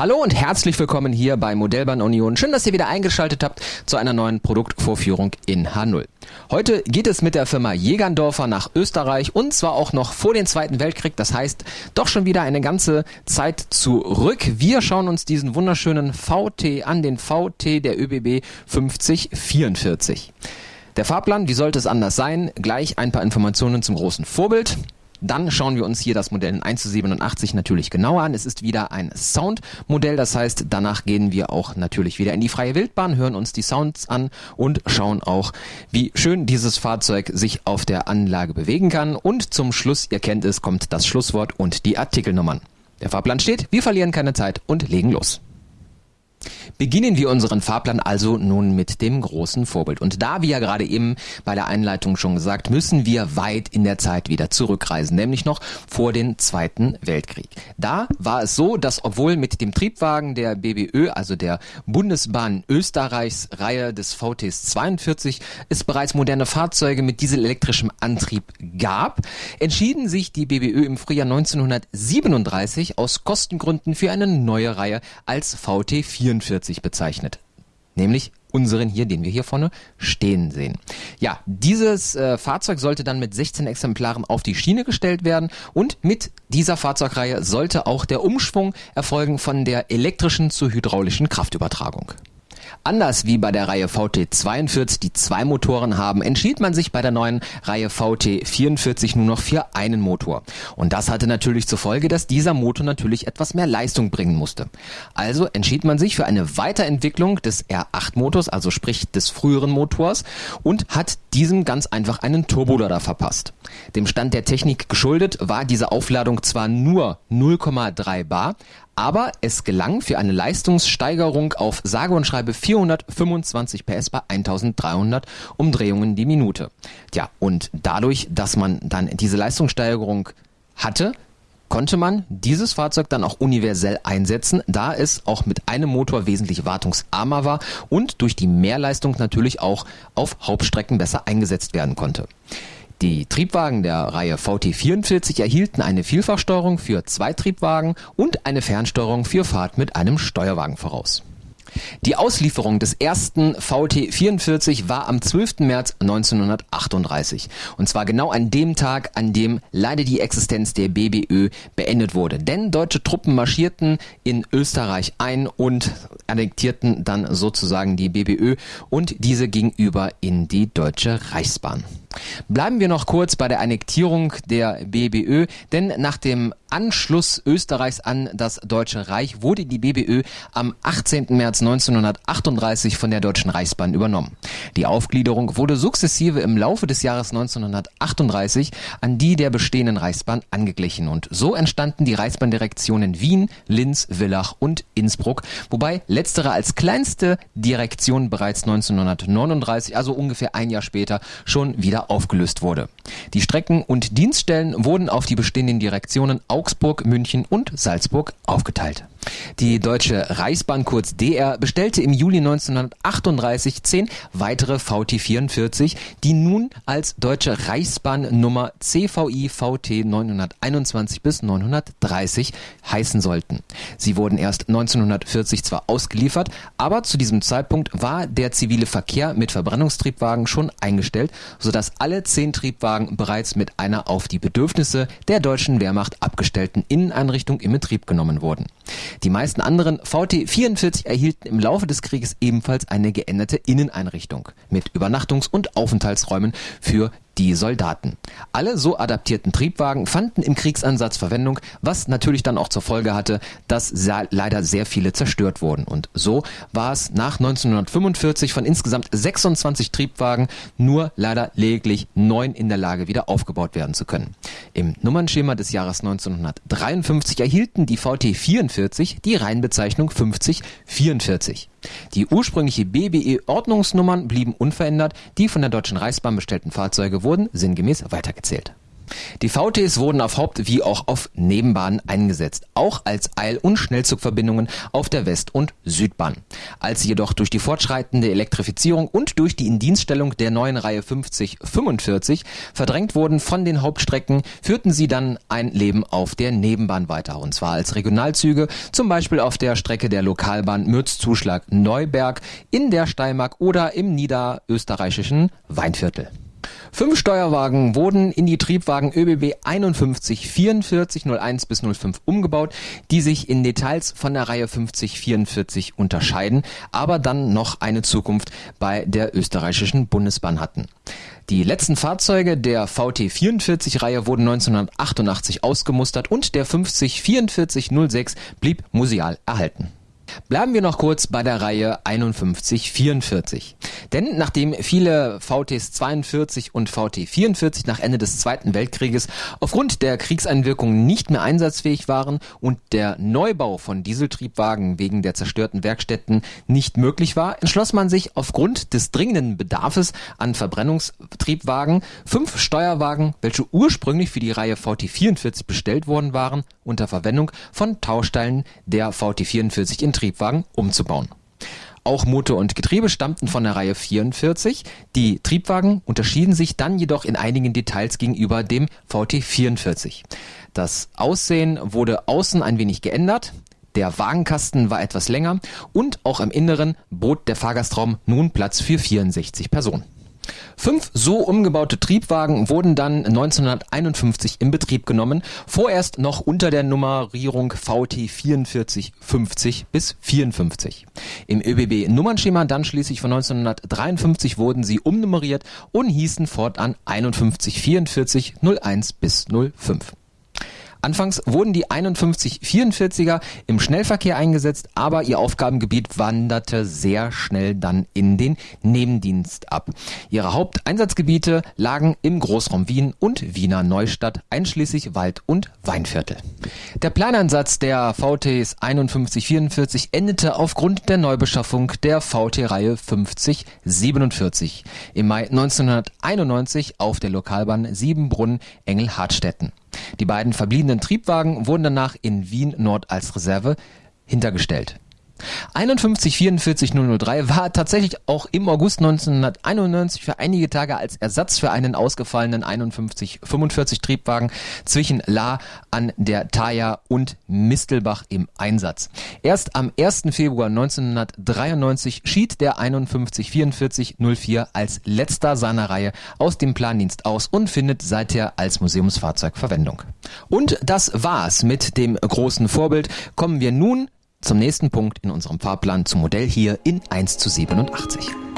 Hallo und herzlich willkommen hier bei Modellbahn Union. Schön, dass ihr wieder eingeschaltet habt zu einer neuen Produktvorführung in H0. Heute geht es mit der Firma Jägerndorfer nach Österreich und zwar auch noch vor dem Zweiten Weltkrieg. Das heißt, doch schon wieder eine ganze Zeit zurück. Wir schauen uns diesen wunderschönen VT an, den VT der ÖBB 5044. Der Fahrplan, wie sollte es anders sein? Gleich ein paar Informationen zum großen Vorbild. Dann schauen wir uns hier das Modell 1 zu 87 natürlich genauer an. Es ist wieder ein Soundmodell, das heißt, danach gehen wir auch natürlich wieder in die freie Wildbahn, hören uns die Sounds an und schauen auch, wie schön dieses Fahrzeug sich auf der Anlage bewegen kann. Und zum Schluss, ihr kennt es, kommt das Schlusswort und die Artikelnummern. Der Fahrplan steht, wir verlieren keine Zeit und legen los. Beginnen wir unseren Fahrplan also nun mit dem großen Vorbild. Und da, wie ja gerade eben bei der Einleitung schon gesagt, müssen wir weit in der Zeit wieder zurückreisen, nämlich noch vor den Zweiten Weltkrieg. Da war es so, dass obwohl mit dem Triebwagen der BBÖ, also der Bundesbahn Österreichs Reihe des VTs 42, es bereits moderne Fahrzeuge mit dieselelektrischem Antrieb gab, entschieden sich die BBÖ im Frühjahr 1937 aus Kostengründen für eine neue Reihe als VT 44 sich bezeichnet. Nämlich unseren hier, den wir hier vorne stehen sehen. Ja, dieses äh, Fahrzeug sollte dann mit 16 Exemplaren auf die Schiene gestellt werden und mit dieser Fahrzeugreihe sollte auch der Umschwung erfolgen von der elektrischen zur hydraulischen Kraftübertragung. Anders wie bei der Reihe VT42, die zwei Motoren haben, entschied man sich bei der neuen Reihe VT44 nur noch für einen Motor. Und das hatte natürlich zur Folge, dass dieser Motor natürlich etwas mehr Leistung bringen musste. Also entschied man sich für eine Weiterentwicklung des R8-Motors, also sprich des früheren Motors, und hat diesem ganz einfach einen Turbolader verpasst. Dem Stand der Technik geschuldet war diese Aufladung zwar nur 0,3 bar, aber es gelang für eine Leistungssteigerung auf sage und schreibe 425 PS bei 1300 Umdrehungen die Minute. Tja, und dadurch, dass man dann diese Leistungssteigerung hatte, konnte man dieses Fahrzeug dann auch universell einsetzen, da es auch mit einem Motor wesentlich wartungsarmer war und durch die Mehrleistung natürlich auch auf Hauptstrecken besser eingesetzt werden konnte. Die Triebwagen der Reihe VT44 erhielten eine Vielfachsteuerung für Zweitriebwagen und eine Fernsteuerung für Fahrt mit einem Steuerwagen voraus. Die Auslieferung des ersten VT44 war am 12. März 1938. Und zwar genau an dem Tag, an dem leider die Existenz der BBÖ beendet wurde. Denn deutsche Truppen marschierten in Österreich ein und annektierten dann sozusagen die BBÖ und diese gegenüber in die Deutsche Reichsbahn. Bleiben wir noch kurz bei der Annektierung der BBÖ, denn nach dem Anschluss Österreichs an das Deutsche Reich wurde die BBÖ am 18. März 1938 von der Deutschen Reichsbahn übernommen. Die Aufgliederung wurde sukzessive im Laufe des Jahres 1938 an die der bestehenden Reichsbahn angeglichen und so entstanden die Reichsbahndirektionen Wien, Linz, Villach und Innsbruck, wobei letztere als kleinste Direktion bereits 1939, also ungefähr ein Jahr später, schon wieder wieder aufgelöst wurde. Die Strecken und Dienststellen wurden auf die bestehenden Direktionen Augsburg, München und Salzburg aufgeteilt. Die Deutsche Reichsbahn kurz DR bestellte im Juli 1938 zehn weitere VT44, die nun als Deutsche Reichsbahn Nummer CVI VT 921 bis 930 heißen sollten. Sie wurden erst 1940 zwar ausgeliefert, aber zu diesem Zeitpunkt war der zivile Verkehr mit Verbrennungstriebwagen schon eingestellt, sodass alle zehn Triebwagen bereits mit einer auf die Bedürfnisse der deutschen Wehrmacht abgestellten Inneneinrichtung in Betrieb genommen wurden. Die meisten anderen VT-44 erhielten im Laufe des Krieges ebenfalls eine geänderte Inneneinrichtung mit Übernachtungs- und Aufenthaltsräumen für die Soldaten. Alle so adaptierten Triebwagen fanden im Kriegsansatz Verwendung, was natürlich dann auch zur Folge hatte, dass leider sehr viele zerstört wurden. Und so war es nach 1945 von insgesamt 26 Triebwagen nur leider lediglich neun in der Lage wieder aufgebaut werden zu können. Im Nummernschema des Jahres 1953 erhielten die VT44 die Reihenbezeichnung 5044. Die ursprüngliche BBE-Ordnungsnummern blieben unverändert, die von der Deutschen Reichsbahn bestellten Fahrzeuge wurden sinngemäß weitergezählt. Die VTs wurden auf Haupt- wie auch auf Nebenbahnen eingesetzt, auch als Eil- und Schnellzugverbindungen auf der West- und Südbahn. Als sie jedoch durch die fortschreitende Elektrifizierung und durch die Indienststellung der neuen Reihe 5045 verdrängt wurden von den Hauptstrecken, führten sie dann ein Leben auf der Nebenbahn weiter, und zwar als Regionalzüge, zum Beispiel auf der Strecke der Lokalbahn Mürzzuschlag-Neuberg, in der Steiermark oder im niederösterreichischen Weinviertel. Fünf Steuerwagen wurden in die Triebwagen ÖBB 51 44 01 bis 05 umgebaut, die sich in Details von der Reihe 50 44 unterscheiden, aber dann noch eine Zukunft bei der österreichischen Bundesbahn hatten. Die letzten Fahrzeuge der VT44-Reihe wurden 1988 ausgemustert und der 50 44 06 blieb museal erhalten. Bleiben wir noch kurz bei der Reihe 5144. Denn nachdem viele VTs 42 und VT 44 nach Ende des Zweiten Weltkrieges aufgrund der Kriegseinwirkungen nicht mehr einsatzfähig waren und der Neubau von Dieseltriebwagen wegen der zerstörten Werkstätten nicht möglich war, entschloss man sich aufgrund des dringenden Bedarfs an Verbrennungstriebwagen fünf Steuerwagen, welche ursprünglich für die Reihe VT 44 bestellt worden waren, unter Verwendung von Tausteilen der VT 44 in Triebwagen umzubauen. Auch Motor und Getriebe stammten von der Reihe 44. Die Triebwagen unterschieden sich dann jedoch in einigen Details gegenüber dem VT 44. Das Aussehen wurde außen ein wenig geändert. Der Wagenkasten war etwas länger und auch im Inneren bot der Fahrgastraum nun Platz für 64 Personen. Fünf so umgebaute Triebwagen wurden dann 1951 in Betrieb genommen, vorerst noch unter der Nummerierung VT 4450 bis 54. Im ÖBB-Nummernschema dann schließlich von 1953 wurden sie umnummeriert und hießen fortan 5144 01 bis 05. Anfangs wurden die 5144er im Schnellverkehr eingesetzt, aber ihr Aufgabengebiet wanderte sehr schnell dann in den Nebendienst ab. Ihre Haupteinsatzgebiete lagen im Großraum Wien und Wiener Neustadt, einschließlich Wald- und Weinviertel. Der Planeinsatz der VTs 5144 endete aufgrund der Neubeschaffung der VT-Reihe 5047 im Mai 1991 auf der Lokalbahn Siebenbrunn-Engel-Hartstetten. Die beiden verbliebenen Triebwagen wurden danach in Wien Nord als Reserve hintergestellt 51 44 003 war tatsächlich auch im August 1991 für einige Tage als Ersatz für einen ausgefallenen 51 45 Triebwagen zwischen La an der Thaya und Mistelbach im Einsatz. Erst am 1. Februar 1993 schied der 51 44 04 als letzter seiner Reihe aus dem Plandienst aus und findet seither als Museumsfahrzeug Verwendung. Und das war's mit dem großen Vorbild. Kommen wir nun zum nächsten Punkt in unserem Fahrplan zum Modell hier in 1 zu 87.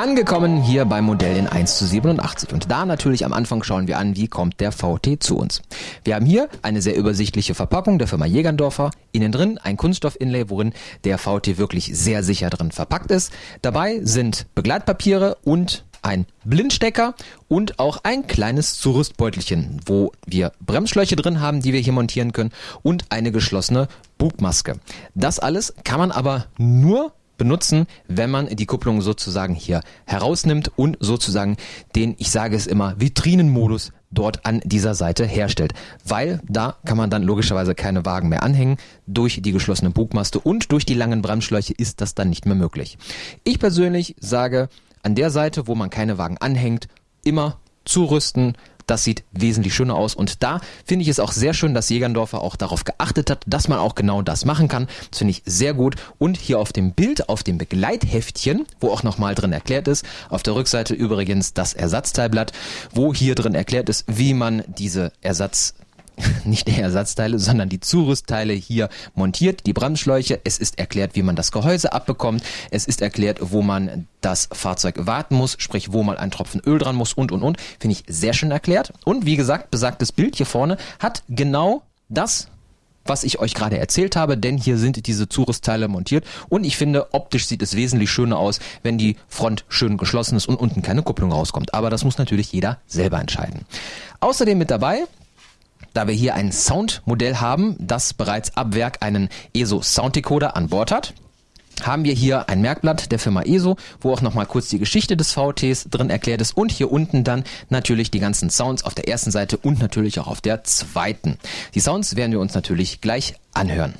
Angekommen hier beim Modell in 1 zu 87 und da natürlich am Anfang schauen wir an, wie kommt der VT zu uns. Wir haben hier eine sehr übersichtliche Verpackung der Firma Jägerndorfer, innen drin ein Kunststoff-Inlay, worin der VT wirklich sehr sicher drin verpackt ist. Dabei sind Begleitpapiere und ein Blindstecker und auch ein kleines Zurüstbeutelchen, wo wir Bremsschläuche drin haben, die wir hier montieren können und eine geschlossene Bugmaske. Das alles kann man aber nur benutzen, wenn man die Kupplung sozusagen hier herausnimmt und sozusagen den, ich sage es immer, Vitrinenmodus dort an dieser Seite herstellt. Weil da kann man dann logischerweise keine Wagen mehr anhängen. Durch die geschlossene Bugmaste und durch die langen Bremsschläuche ist das dann nicht mehr möglich. Ich persönlich sage, an der Seite, wo man keine Wagen anhängt, immer zurüsten, das sieht wesentlich schöner aus. Und da finde ich es auch sehr schön, dass Jägerndorfer auch darauf geachtet hat, dass man auch genau das machen kann. Das finde ich sehr gut. Und hier auf dem Bild, auf dem Begleitheftchen, wo auch nochmal drin erklärt ist, auf der Rückseite übrigens das Ersatzteilblatt, wo hier drin erklärt ist, wie man diese Ersatz nicht die Ersatzteile, sondern die Zurüstteile hier montiert, die Bremsschläuche. Es ist erklärt, wie man das Gehäuse abbekommt. Es ist erklärt, wo man das Fahrzeug warten muss, sprich, wo mal ein Tropfen Öl dran muss und, und, und. Finde ich sehr schön erklärt. Und wie gesagt, besagtes Bild hier vorne hat genau das was ich euch gerade erzählt habe, denn hier sind diese Zurüstteile montiert und ich finde, optisch sieht es wesentlich schöner aus, wenn die Front schön geschlossen ist und unten keine Kupplung rauskommt. Aber das muss natürlich jeder selber entscheiden. Außerdem mit dabei da wir hier ein Soundmodell haben, das bereits ab Werk einen ESO Sounddecoder an Bord hat haben wir hier ein Merkblatt der Firma ESO, wo auch nochmal kurz die Geschichte des VTs drin erklärt ist und hier unten dann natürlich die ganzen Sounds auf der ersten Seite und natürlich auch auf der zweiten. Die Sounds werden wir uns natürlich gleich anhören.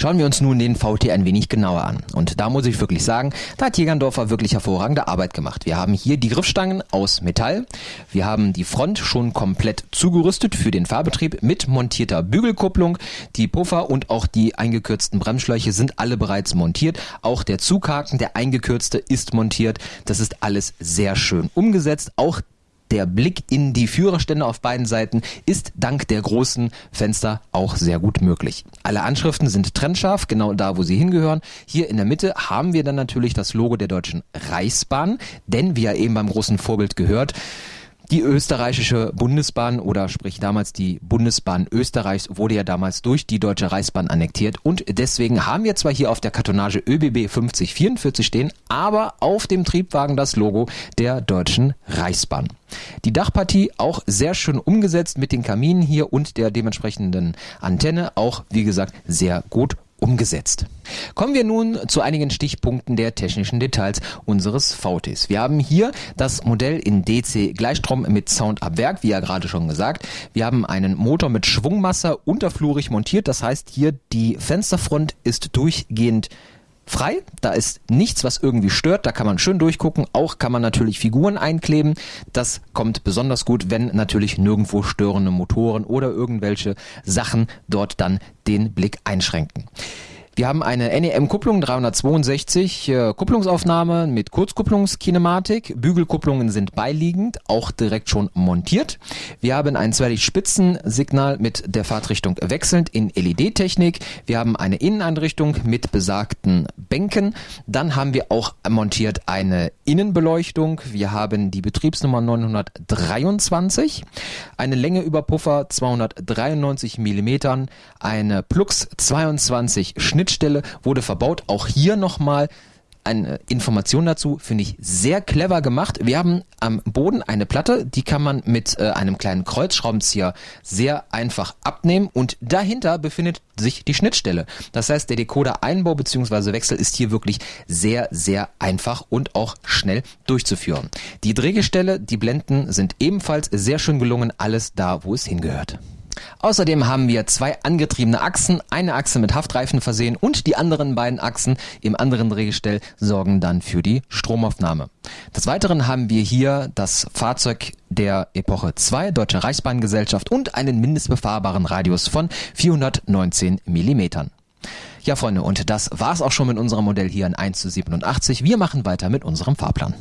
Schauen wir uns nun den VT ein wenig genauer an. Und da muss ich wirklich sagen, da hat Jägerndorfer wirklich hervorragende Arbeit gemacht. Wir haben hier die Griffstangen aus Metall. Wir haben die Front schon komplett zugerüstet für den Fahrbetrieb mit montierter Bügelkupplung. Die Puffer und auch die eingekürzten Bremsschläuche sind alle bereits montiert. Auch der Zughaken, der eingekürzte, ist montiert. Das ist alles sehr schön umgesetzt. Auch der Blick in die Führerstände auf beiden Seiten ist dank der großen Fenster auch sehr gut möglich. Alle Anschriften sind trennscharf, genau da, wo sie hingehören. Hier in der Mitte haben wir dann natürlich das Logo der Deutschen Reichsbahn, denn wie ja eben beim großen Vorbild gehört, die österreichische Bundesbahn oder sprich damals die Bundesbahn Österreichs wurde ja damals durch die Deutsche Reichsbahn annektiert und deswegen haben wir zwar hier auf der Kartonage ÖBB 5044 stehen, aber auf dem Triebwagen das Logo der Deutschen Reichsbahn. Die Dachpartie auch sehr schön umgesetzt mit den Kaminen hier und der dementsprechenden Antenne, auch wie gesagt sehr gut umgesetzt. Kommen wir nun zu einigen Stichpunkten der technischen Details unseres VTs. Wir haben hier das Modell in DC Gleichstrom mit Sound ab Werk, wie ja gerade schon gesagt. Wir haben einen Motor mit Schwungmasse unterflurig montiert, das heißt hier die Fensterfront ist durchgehend frei. Da ist nichts, was irgendwie stört. Da kann man schön durchgucken. Auch kann man natürlich Figuren einkleben. Das kommt besonders gut, wenn natürlich nirgendwo störende Motoren oder irgendwelche Sachen dort dann den Blick einschränken. Wir haben eine NEM-Kupplung 362, äh, Kupplungsaufnahme mit Kurzkupplungskinematik. Bügelkupplungen sind beiliegend, auch direkt schon montiert. Wir haben ein Zwei-Spitzensignal mit der Fahrtrichtung wechselnd in LED-Technik. Wir haben eine Inneneinrichtung mit besagten Bänken. Dann haben wir auch montiert eine Innenbeleuchtung. Wir haben die Betriebsnummer 923, eine Länge über Puffer 293 Millimetern, eine Plux 22 Schnitt Schnittstelle wurde verbaut. Auch hier nochmal eine Information dazu, finde ich sehr clever gemacht. Wir haben am Boden eine Platte, die kann man mit äh, einem kleinen Kreuzschraubenzieher sehr einfach abnehmen und dahinter befindet sich die Schnittstelle. Das heißt, der Decoder-Einbau bzw. Wechsel ist hier wirklich sehr, sehr einfach und auch schnell durchzuführen. Die Drehgestelle, die Blenden sind ebenfalls sehr schön gelungen, alles da, wo es hingehört. Außerdem haben wir zwei angetriebene Achsen, eine Achse mit Haftreifen versehen und die anderen beiden Achsen im anderen Drehgestell sorgen dann für die Stromaufnahme. Des Weiteren haben wir hier das Fahrzeug der Epoche 2 Deutsche Reichsbahngesellschaft und einen mindestbefahrbaren Radius von 419 Millimetern. Ja Freunde, und das war's auch schon mit unserem Modell hier in 1 zu 87. Wir machen weiter mit unserem Fahrplan.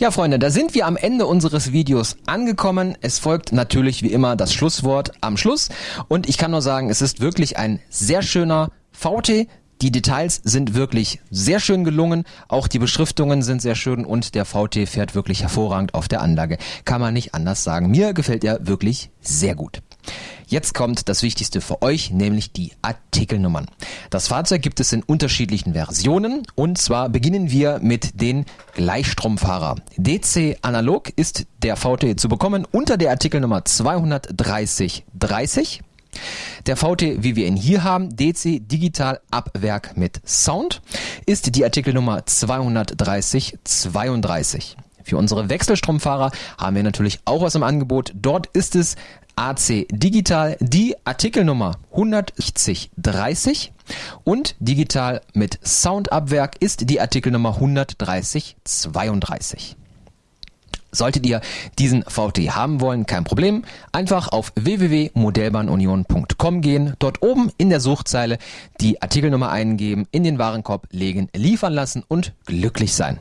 Ja, Freunde, da sind wir am Ende unseres Videos angekommen. Es folgt natürlich wie immer das Schlusswort am Schluss. Und ich kann nur sagen, es ist wirklich ein sehr schöner VT. Die Details sind wirklich sehr schön gelungen. Auch die Beschriftungen sind sehr schön und der VT fährt wirklich hervorragend auf der Anlage. Kann man nicht anders sagen. Mir gefällt er wirklich sehr gut. Jetzt kommt das Wichtigste für euch, nämlich die Artikelnummern. Das Fahrzeug gibt es in unterschiedlichen Versionen und zwar beginnen wir mit den Gleichstromfahrer. DC Analog ist der VT zu bekommen unter der Artikelnummer 23030. Der VT, wie wir ihn hier haben, DC Digital ab Werk mit Sound, ist die Artikelnummer 23032. Für unsere Wechselstromfahrer haben wir natürlich auch was im Angebot. Dort ist es AC Digital die Artikelnummer 16030 und digital mit Soundabwerk ist die Artikelnummer 13032. Solltet ihr diesen VT haben wollen, kein Problem. Einfach auf www.modellbahnunion.com gehen, dort oben in der Suchzeile die Artikelnummer eingeben, in den Warenkorb legen, liefern lassen und glücklich sein.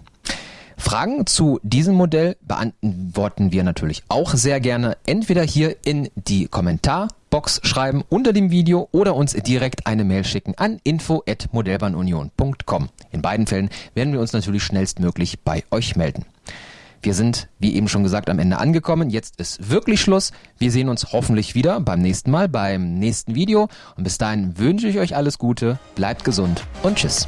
Fragen zu diesem Modell beantworten wir natürlich auch sehr gerne. Entweder hier in die Kommentarbox schreiben unter dem Video oder uns direkt eine Mail schicken an info@modellbahnunion.com. In beiden Fällen werden wir uns natürlich schnellstmöglich bei euch melden. Wir sind, wie eben schon gesagt, am Ende angekommen. Jetzt ist wirklich Schluss. Wir sehen uns hoffentlich wieder beim nächsten Mal, beim nächsten Video. Und bis dahin wünsche ich euch alles Gute, bleibt gesund und tschüss.